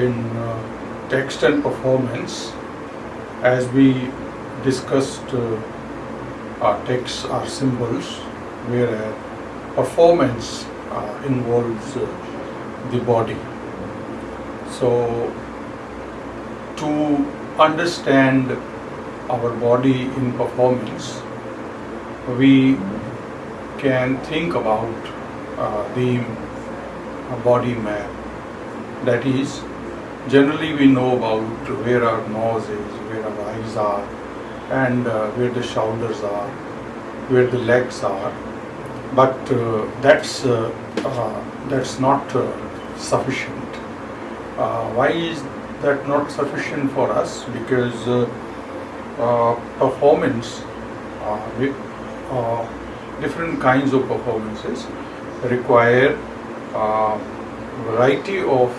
in uh, text and performance, as we discussed, uh, our texts are symbols, whereas performance uh, involves uh, the body. So, to understand our body in performance, we can think about uh, the uh, body map. That is, generally we know about where our nose is, where our eyes are, and uh, where the shoulders are, where the legs are. But uh, that's uh, uh, that's not uh, sufficient. Uh, why is that not sufficient for us? Because performance, with, different kinds of performances require variety of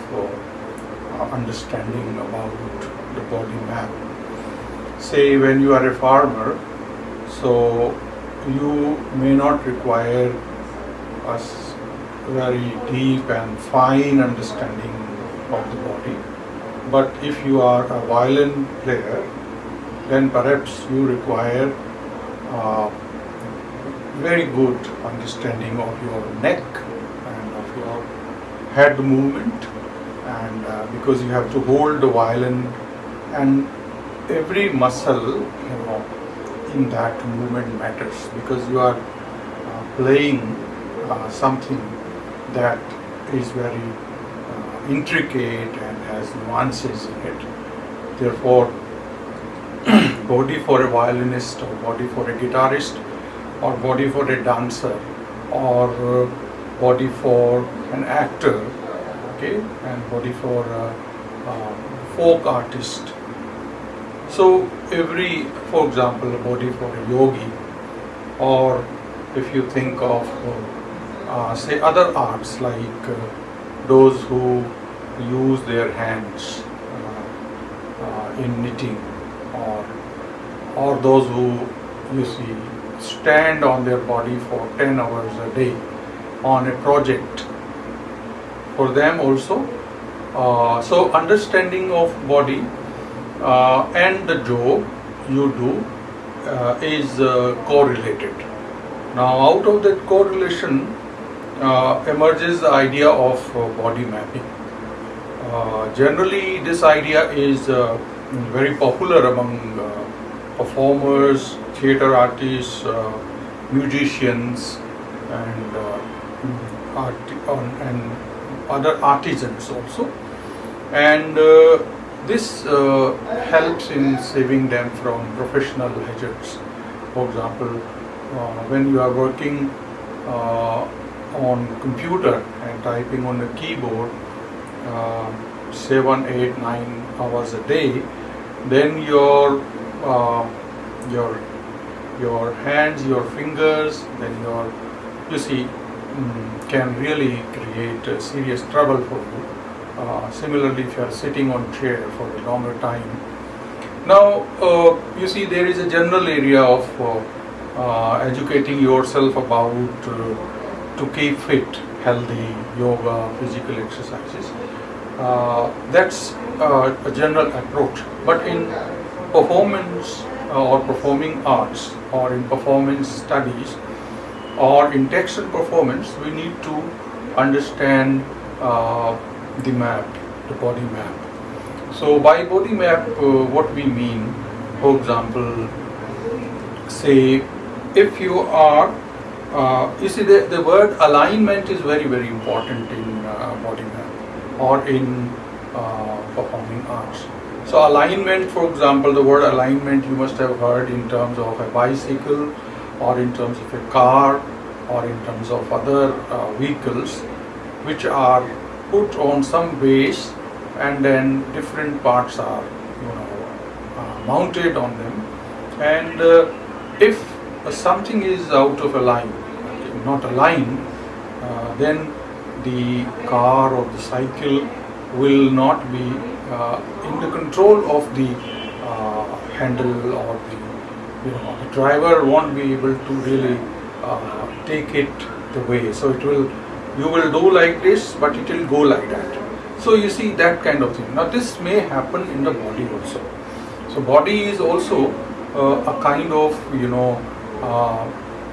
understanding about the body map. Say when you are a farmer, so you may not require a very deep and fine understanding of the body. But if you are a violin player, then perhaps you require uh, very good understanding of your neck and of your head movement and uh, because you have to hold the violin and every muscle you know in that movement matters because you are uh, playing uh, something that is very uh, intricate and has nuances in it. Therefore body for a violinist or body for a guitarist or body for a dancer or uh, body for an actor okay and body for uh, folk artist. So every for example a body for a yogi or if you think of uh, uh, say other arts like uh, those who use their hands uh, uh, in knitting or or those who you see stand on their body for 10 hours a day on a project for them also. Uh, so understanding of body uh, and the job you do uh, is uh, correlated. Now out of that correlation uh, emerges the idea of uh, body mapping. Generally this idea is very popular among performers, theater artists, musicians, and art- and other artisans also. And uh, this uh, helps in saving them from professional hazards. For example, uh, when you are working uh, on computer and typing on the keyboard uh, seven, eight, nine hours a day, then your uh, your your hands, your fingers, then your you see mm, can really create uh, serious trouble for you. Uh, similarly, if you are sitting on chair for a longer time. Now, uh, you see, there is a general area of uh, uh, educating yourself about uh, to keep fit, healthy, yoga, physical exercises. That's a general approach. But in performance or performing arts or in performance studies or in performance, we need to understand uh, the map, the body map. So by body map, uh, what we mean, for example, say if you are, uh, you see the, the word alignment is very very important in uh, body map or in uh, performing arts. So alignment, for example, the word alignment you must have heard in terms of a bicycle or in terms of a car or in terms of other uh, vehicles which are put on some base and then different parts are you know uh, mounted on them. And uh, if something is out of a line not a line uh, then the car or the cycle will not be uh, in the control of the uh, handle or the you know the driver won't be able to really uh, take it the way so it will you will do like this but it will go like that So you see that kind of thing. Now this may happen in the body also. So body is also uh, a kind of you know uh,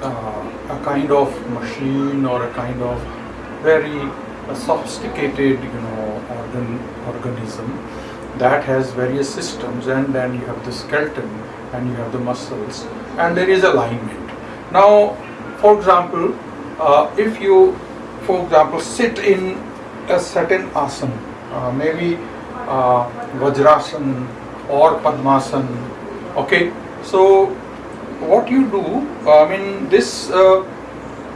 uh, a kind of machine or a kind of very sophisticated you know organ organism that has various systems and then you have the skeleton and you have the muscles and there is alignment. Now for example uh, if you for example sit in a certain asana, uh, maybe uh, Vajrasana or Padmasana, okay. So what you do, I mean this uh,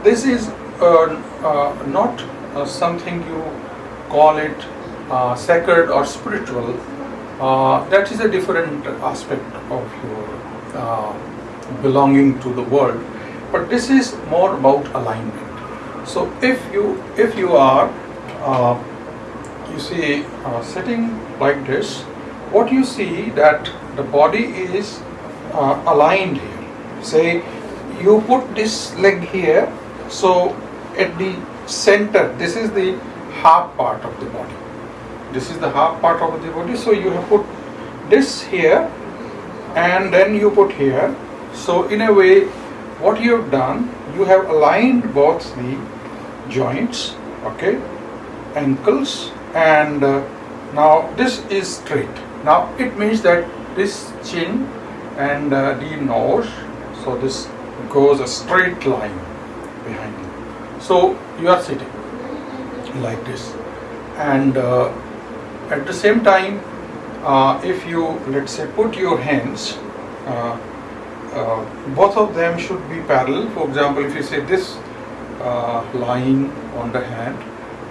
this is uh, uh, not something you call it uh, sacred or spiritual. Uh, that is a different aspect of your uh, belonging to the world. But this is more about alignment. So if you if you are uh, you see sitting like this, what you see that the body is aligned here. Say you put this leg here, so at the center, this is the half part of the body. This is the half part of the body, so you have put this here and then you put here. So in a way, what you have done, you have aligned both the joints, okay, ankles and uh, now this is straight. Now it means that this chin and uh, the nose, so this goes a straight line behind you. So you are sitting like this and uh, at the same time uh, if you let's say put your hands uh, uh, both of them should be parallel. For example if you say this uh, line on the hand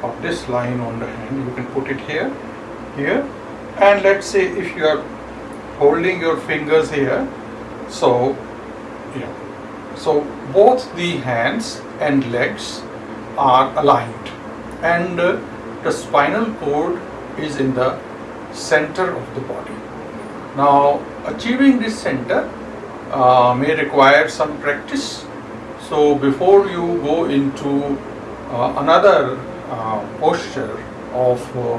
or this line on the hand you can put it here here. And let's say if you are holding your fingers here so yeah. So both the hands and legs are aligned. And uh, the spinal cord is in the center of the body. Now achieving this center uh, may require some practice. So before you go into uh, another uh, posture of uh,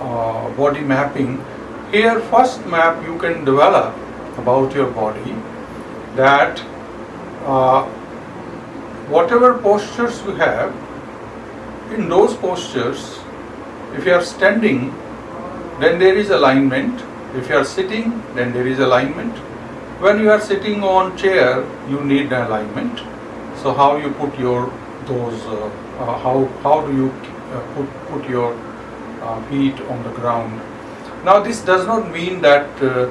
uh, body mapping here first map you can develop about your body that uh, whatever postures you have in those postures if you are standing then there is alignment. If you are sitting then there is alignment. When you are sitting on chair you need alignment. So how you put your those uh, uh, how how do you uh, put put your uh, feet on the ground? Now this does not mean that uh,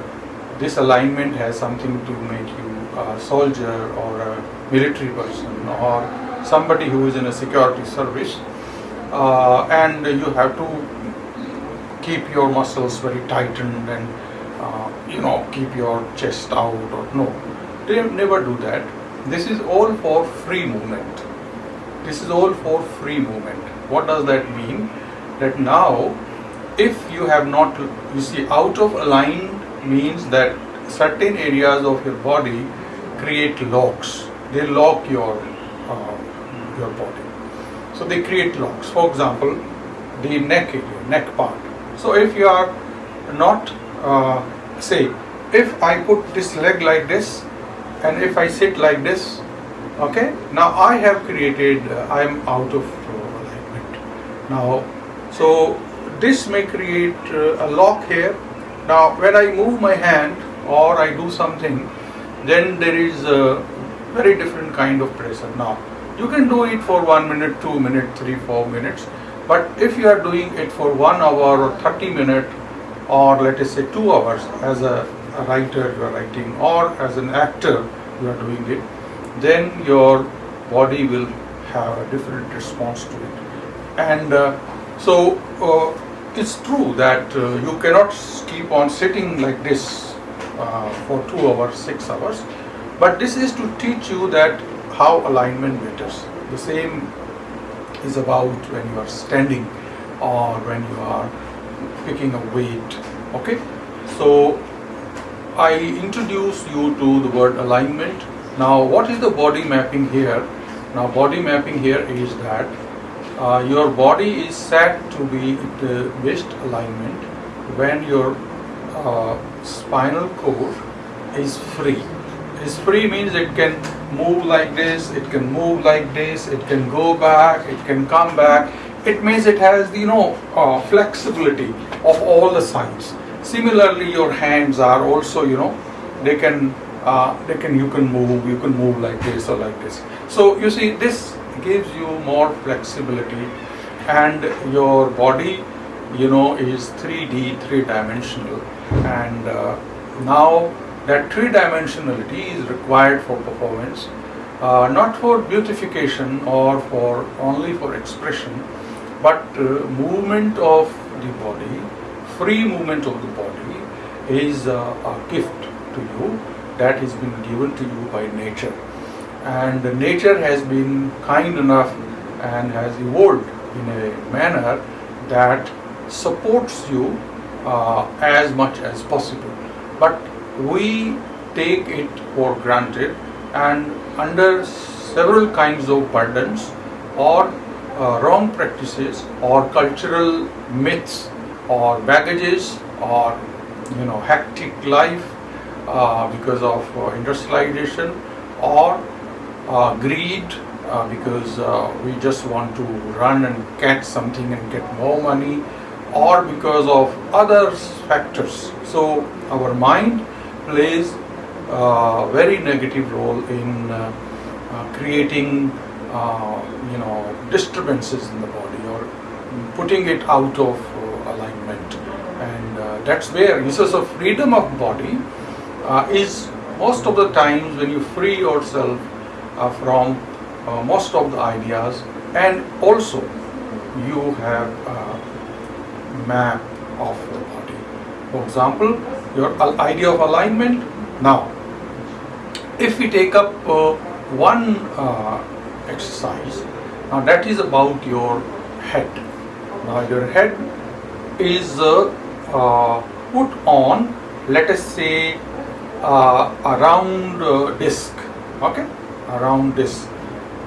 this alignment has something to make you a soldier or a military person or somebody who is in a security service uh, and you have to keep your muscles very tightened and uh, you know keep your chest out or no they never do that. This is all for free movement. This is all for free movement. What does that mean? That now if you have not you see out of aligned means that certain areas of your body create locks. They lock your uh, your body so they create locks. For example the neck area neck part. So if you are not uh, say if I put this leg like this and if I sit like this okay now I have created uh, I am out of uh, alignment. Now so this may create uh, a lock here. Now when I move my hand or I do something then there is a very different kind of pressure. Now you can do it for one minute two minutes three four minutes. But if you are doing it for one hour or 30 minutes or let us say two hours as a, a writer you are writing or as an actor you are doing it then your body will have a different response to it. And uh, so uh, it's true that uh, you cannot keep on sitting like this uh, for two hours six hours. But this is to teach you that how alignment matters. The same is about when you are standing or when you are picking a weight okay? So I introduce you to the word alignment. Now what is the body mapping here? Now body mapping here is that uh, your body is said to be in the best alignment when your uh, spinal cord is free. Is free means it can move like this, it can move like this, it can go back, it can come back. It means it has you know uh, flexibility of all the sides. Similarly, your hands are also you know they can uh, they can you can move you can move like this or like this. So you see this gives you more flexibility and your body you know is 3D three dimensional and uh, now that three dimensionality is required for performance uh, not for beautification or for only for expression but uh, movement of the body free movement of the body is uh, a gift to you that has been given to you by nature. And nature has been kind enough and has evolved in a manner that supports you uh, as much as possible. But we take it for granted and under several kinds of burdens or uh, wrong practices or cultural myths or baggages or you know hectic life uh, because of uh, industrialization or uh, greed uh, because uh, we just want to run and catch something and get more money or because of other factors. So our mind plays a very negative role in uh, uh, creating uh, you know disturbances in the body or putting it out of alignment and that's where uses of freedom of body is most of the times when you free yourself from uh, most of the ideas and also you have a map of the body. For example, your idea of alignment. Now, if we take up uh, one uh, exercise, now that is about your head. Now your head is uh, uh put on, let us say, a round disc. Okay, a round disc.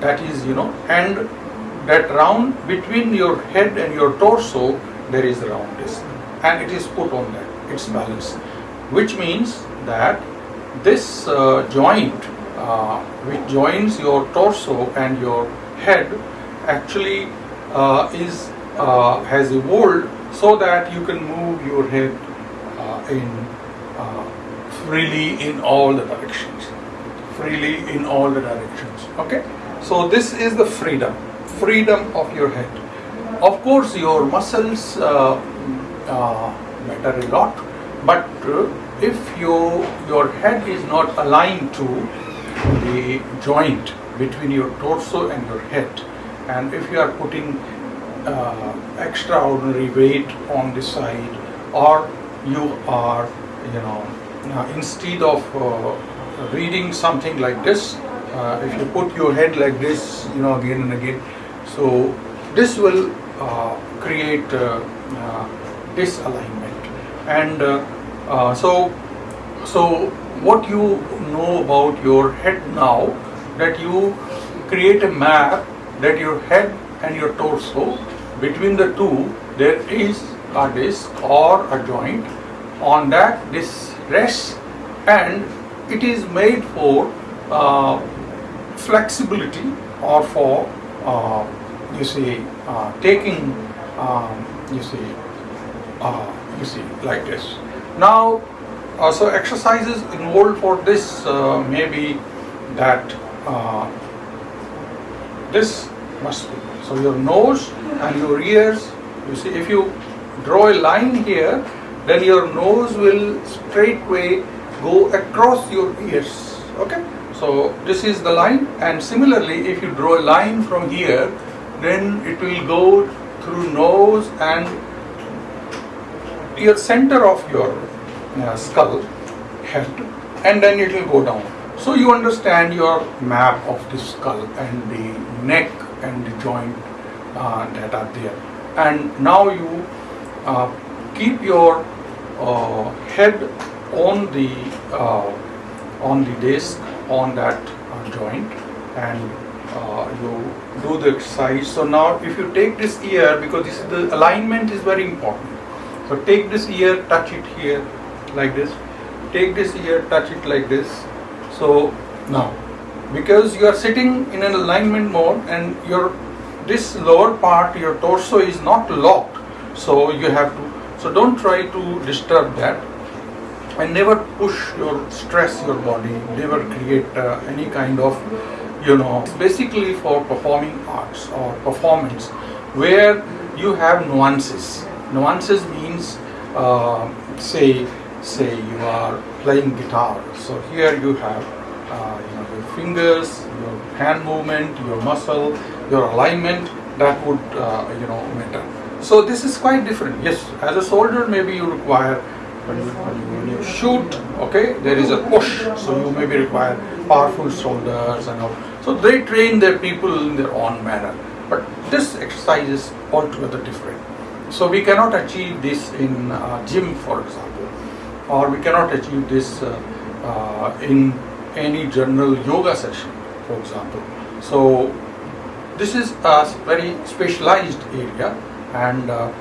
that is you know and that round between your head and your torso there is a round disc and it is put on that it's balanced which means that this uh, joint uh, which joins your torso and your head actually uh, is uh, has evolved so that you can move your head uh, in freely in all the directions. Freely in all the directions okay? So this is the freedom freedom of your head. Of course your muscles uh, uh, matter a lot but uh, if you, your head is not aligned to the joint between your torso and your head and if you are putting uh, extraordinary weight on the side or you are you know uh, instead of uh, reading something like this, uh, if you put your head like this, you know, again and again, so this will uh, create uh, disalignment. And uh, so, so what you know about your head now, that you create a map that your head and your torso, between the two, there is a disc or a joint. On that, this rests and it is made for uh, flexibility or for uh, you see uh, taking um, you see uh, you see like this now uh, so exercises involved for this uh, maybe that this must be. So your nose and your ears you see if you draw a line here then your nose will straightway go across your ears okay? So this is the line and similarly if you draw a line from here then it will go through nose and your center of your uh, skull head and then it will go down so you understand your map of the skull and the neck and the joint uh, that are there and now you uh, keep your uh, head on the uh, on the disc on that uh, joint and you do the exercise. So now if you take this ear, because this is the alignment is very important. So take this ear, touch it here like this. Take this here touch it like this. So now, because you are sitting in an alignment mode and your this lower part, your torso is not locked. So you have to. So don't try to disturb that and never push your stress your body never create uh, any kind of you know basically for performing arts or performance where you have nuances nuances means uh, say say you are playing guitar so here you have uh, you know your fingers your hand movement your muscle your alignment that would uh, you know matter so this is quite different yes as a soldier maybe you require when you, when you shoot, okay, there is a push, so you maybe require powerful shoulders and all. So they train their people in their own manner. But this exercise is altogether different. So we cannot achieve this in uh, gym, for example, or we cannot achieve this uh, uh, in any general yoga session, for example. So this is a very specialized area and uh,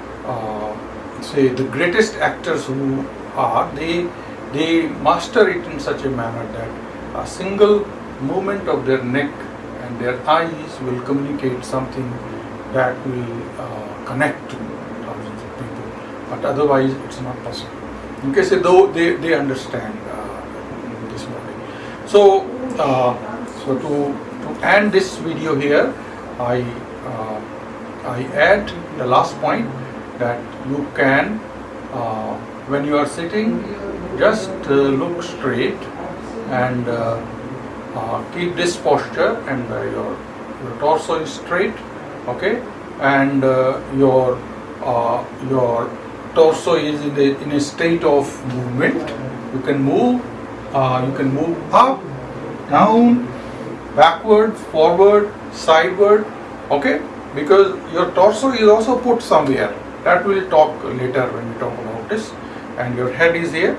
say the greatest actors who are they they master it in such a manner that a single movement of their neck and their eyes will communicate something that will uh, connect to thousands of people but otherwise it's not possible okay so though they, they understand uh, this body so uh, so to, to end this video here i uh, i add the last point that you can, uh, when you are sitting, just uh, look straight and uh, uh keep this posture and uh, your, your torso is straight, okay, and uh, your your torso is in a, in a state of movement. You can move, uh, you can move up, down, backward, forward, sideward, okay, because your torso is also put somewhere. That we'll talk later when we talk about this. And your head is here.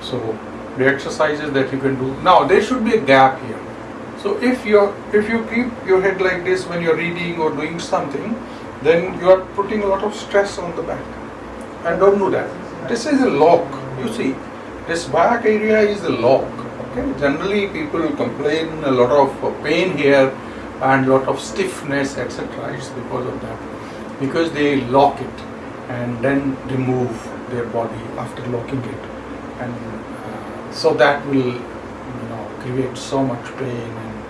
So the exercises that you can do. Now there should be a gap here. So if you if you keep your head like this when you're reading or doing something then you are putting a lot of stress on the back and don't do that. This is a lock you see. This back area is a lock okay? Generally people complain a lot of pain here and lot of stiffness etc it's because of that. Because they lock it and then remove their body after locking it. And uh, so that will you know create so much pain and,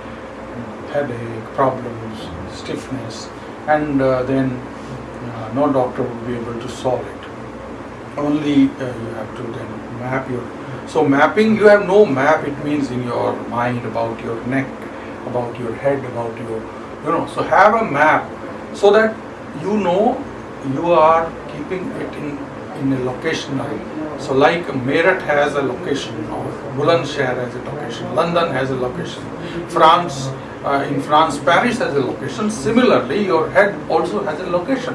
and headache problems stiffness. And uh, then uh, no doctor will be able to solve it only uh, you have to then map your so mapping you have no map it means in your mind about your neck about your head about your you know so have a map so that you know you are keeping it in, in a location. So like Meerut has a location, or Bulandshahr has a location, London has a location, France, uh, in France, Paris has a location. Similarly, your head also has a location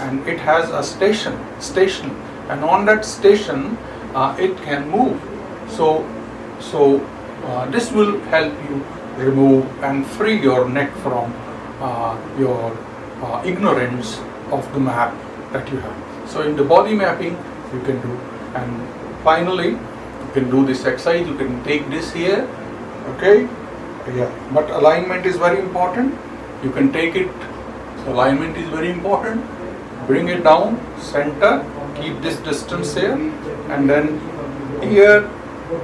and it has a station, station and on that station uh, it can move. So, so uh, this will help you remove and free your neck from uh, your uh, ignorance of the map that you have. So in the body mapping you can do and finally you can do this exercise, you can take this here, okay, yeah, but alignment is very important. You can take it, alignment is very important. Bring it down, center, keep this distance here and then here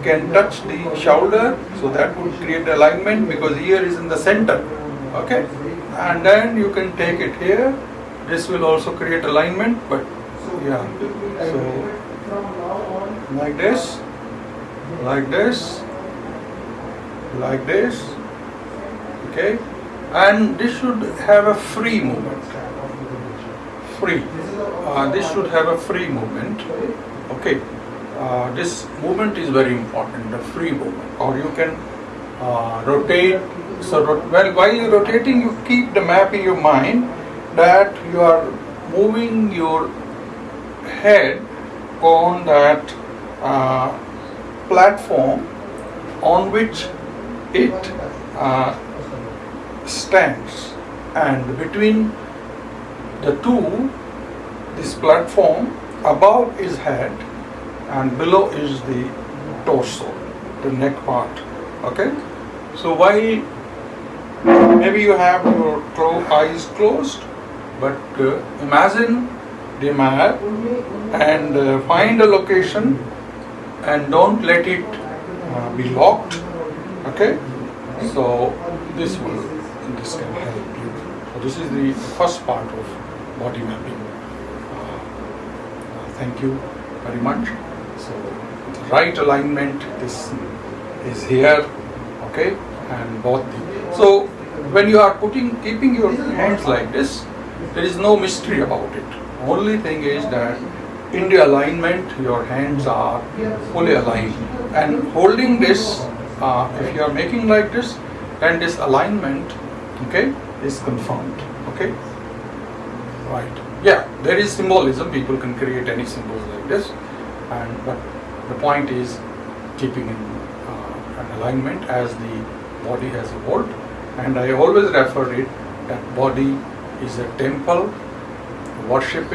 can touch the shoulder so that would create alignment because here is in the center okay? And then you can take it here. This will also create alignment but yeah so like this like this like this okay? And this should have a free movement. Free uh, this should have a free movement okay? Uh, this movement is very important the free movement. Or you can uh, rotate so well while you're rotating you keep the map in your mind that you are moving your head on that uh, platform on which it uh, stands. And between the two this platform above is head and below is the torso the neck part okay? So while maybe you have your clo- eyes closed but uh, imagine the map and uh, find a location and don't let it uh, be locked okay? So this will this can help you. So this is the first part of body mapping thank you very much. So right alignment is is here okay? And both the so when you are putting keeping your hands like this there is no mystery about it. Only thing is that in the alignment your hands are fully aligned. And holding this uh, if you are making like this then this alignment okay is confirmed okay? Right yeah there is symbolism. People can create any symbols like this. And but the point is keeping in uh, an alignment as the body has evolved. And i always refer it that body is a temple worshiping